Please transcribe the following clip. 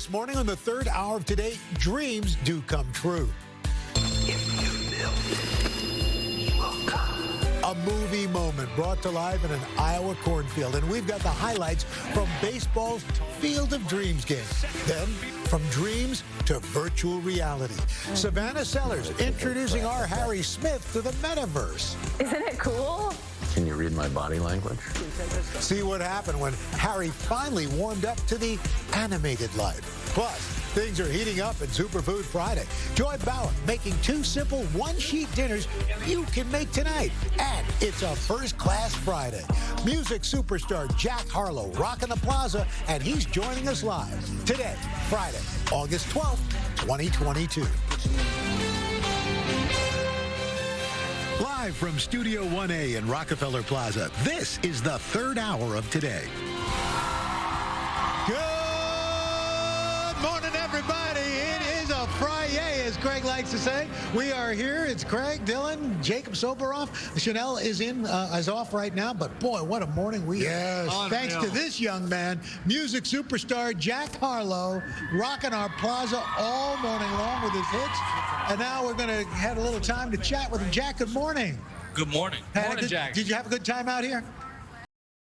This morning on the third hour of today, dreams do come true. A movie moment brought to life in an Iowa cornfield. And we've got the highlights from baseball's Field of Dreams game. Then, from dreams to virtual reality. Savannah Sellers introducing our Harry Smith to the metaverse. Isn't it cool? Can you read my body language? See what happened when Harry finally warmed up to the animated life. Plus, things are heating up in Superfood Friday. Joy Bauer making two simple one-sheet dinners you can make tonight. And it's a first-class Friday. Music superstar Jack Harlow rocking the plaza, and he's joining us live today, Friday, August 12th, 2022. Live from Studio 1A in Rockefeller Plaza, this is the third hour of today. Good morning, everybody. It is a Friday, as Craig likes to say. We are here. It's Craig, Dylan, Jacob Soboroff. Sheinelle is in, uh, is off right now, but boy, what a morning we Yes. had. Thanks to this young man, music superstar Jack Harlow, rocking our plaza all morning long with his hits. And now we're going to have a little time to chat with him. Jack, good morning. Good morning. A morning, Jack. Did you have a good time out here?